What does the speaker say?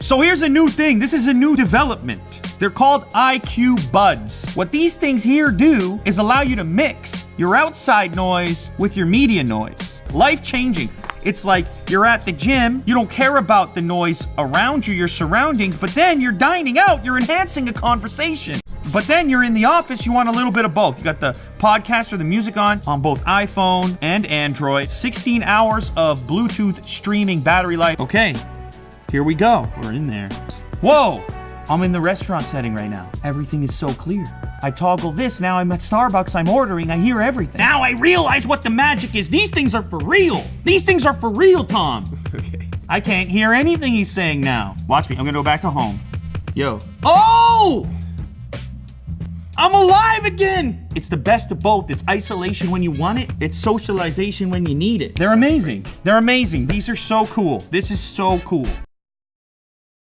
So here's a new thing. This is a new development. They're called IQ Buds. What these things here do is allow you to mix your outside noise with your media noise. Life changing. It's like you're at the gym, you don't care about the noise around you, your surroundings, but then you're dining out, you're enhancing a conversation. But then you're in the office, you want a little bit of both. You got the podcast or the music on on both iPhone and Android. 16 hours of Bluetooth streaming battery life. Okay, here we go. We're in there. Whoa! I'm in the restaurant setting right now. Everything is so clear. I toggle this, now I'm at Starbucks, I'm ordering, I hear everything. Now I realize what the magic is. These things are for real. These things are for real, Tom. Okay. I can't hear anything he's saying now. Watch me, I'm gonna go back to home. Yo. Oh! I'm alive again! It's the best of both. It's isolation when you want it, it's socialization when you need it. They're amazing. They're amazing. These are so cool. This is so cool.